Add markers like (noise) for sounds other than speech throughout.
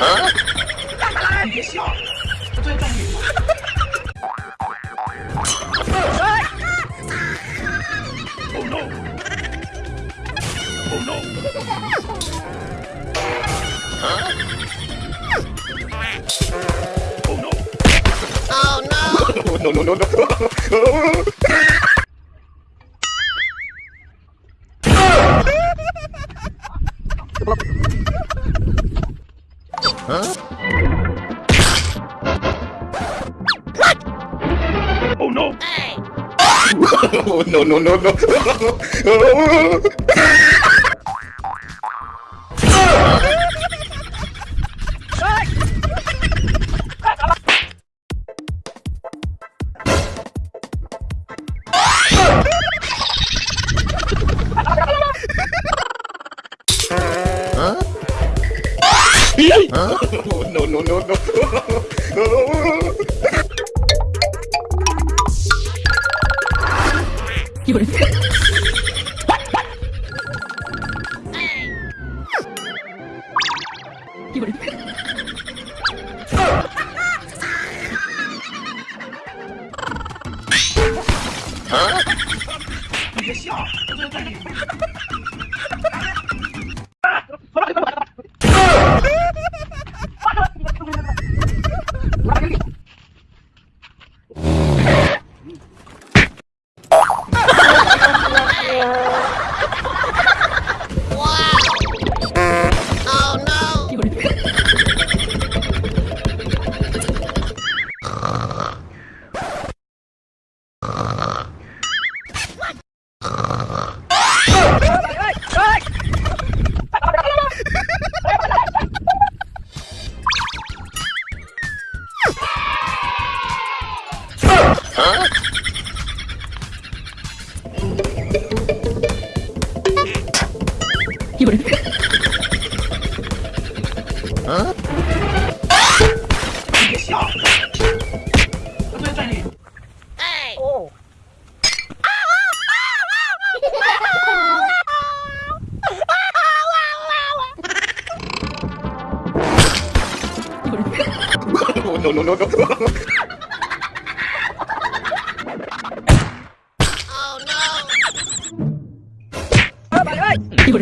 啊！别笑，不对，站住！哎！Oh no! Oh no! Oh no! Oh no! No no no no! Oh (laughs) no! no, no, no, no. (laughs) no, (laughs) Huh?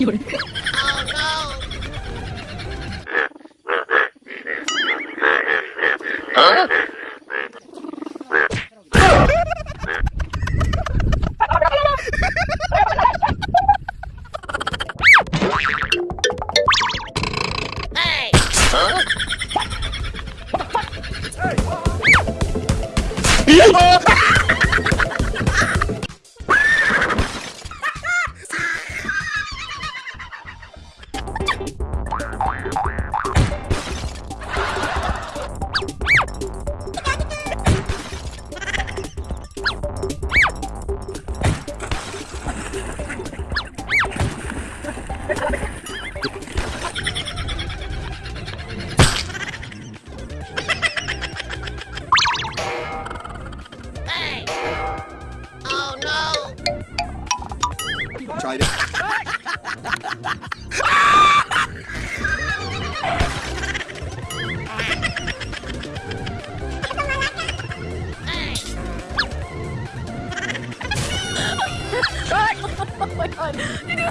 有人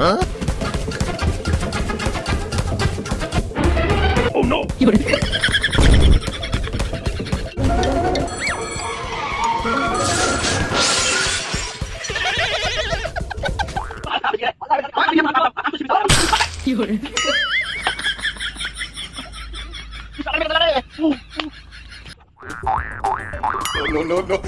어? Oh no. 이번에. 이걸. no, no, no.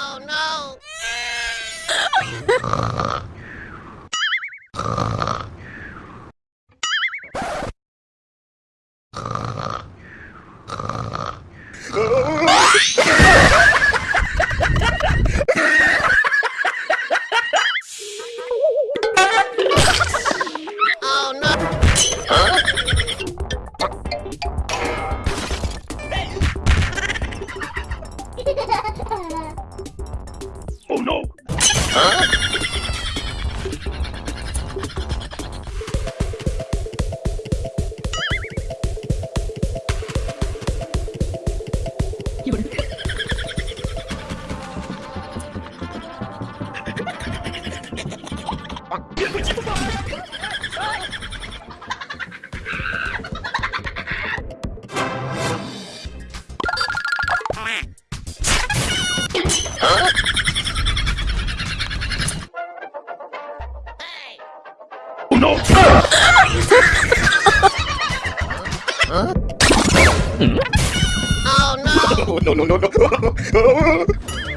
Oh no! (laughs) no, no, no,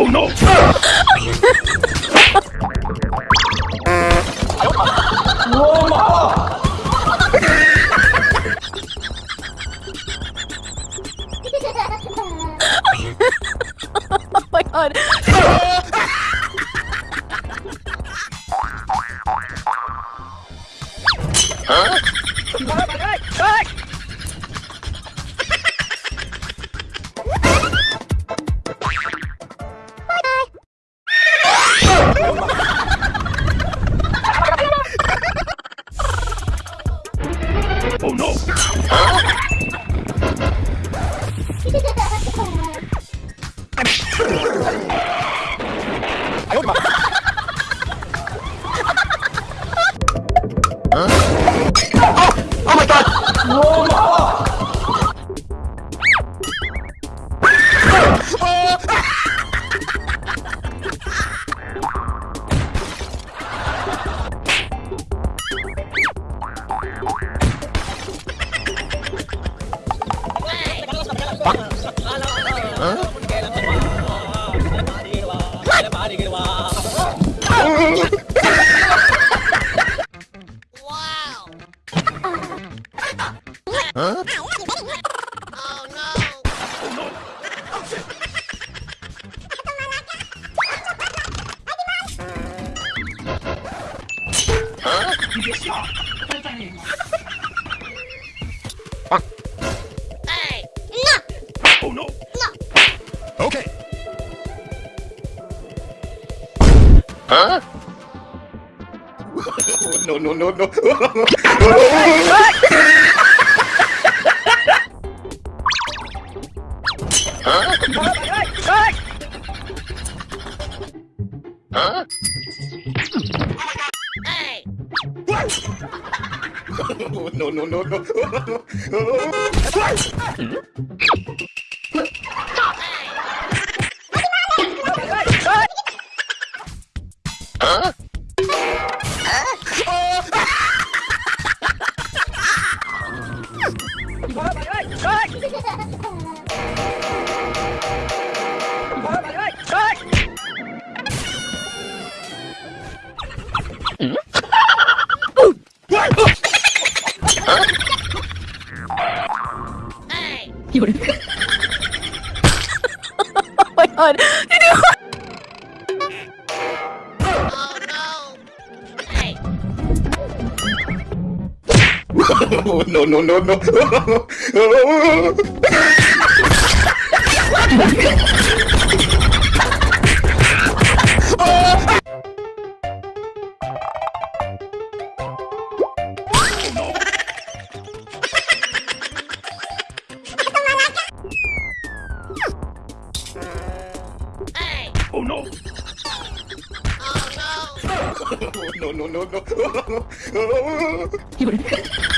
Oh no! (laughs) 미쳤어. 빨리 빵. 에이. 나. 오 노. 나. 오케이. 어? 노노노노. No, no. no, no, no, no. You're Oh my god. You do no, no, no, no. (laughs) Oh no! Oh, (laughs) oh no, no, no, no. You're (laughs)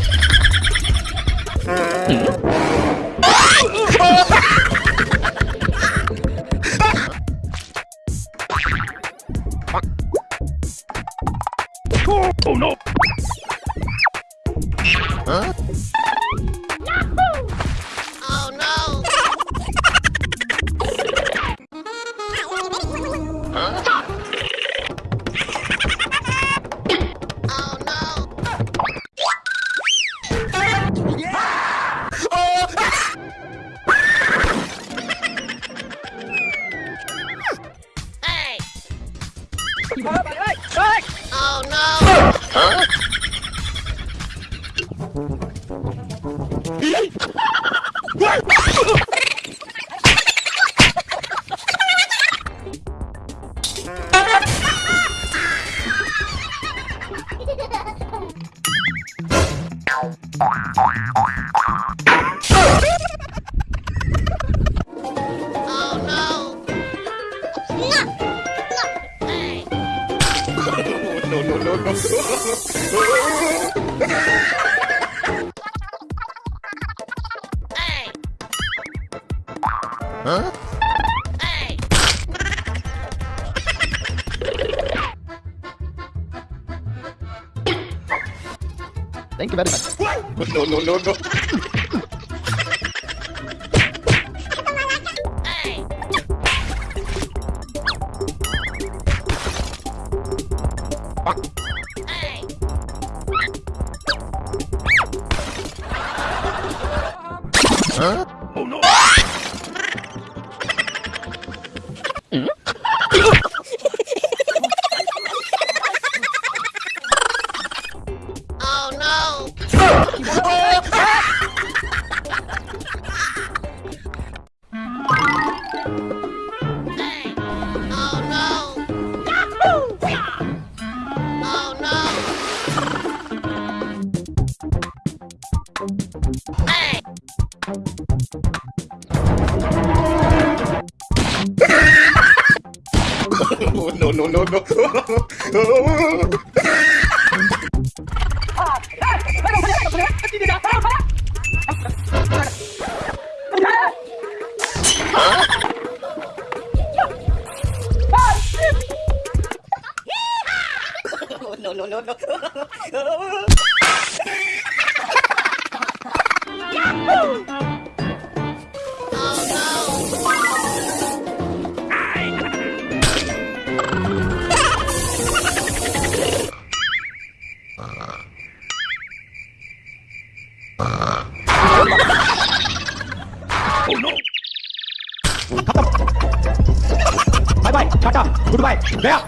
Thank you very much. No, no, no, no. No, no, no, no. no, Oh no! bye bye, tata, goodbye, gaya.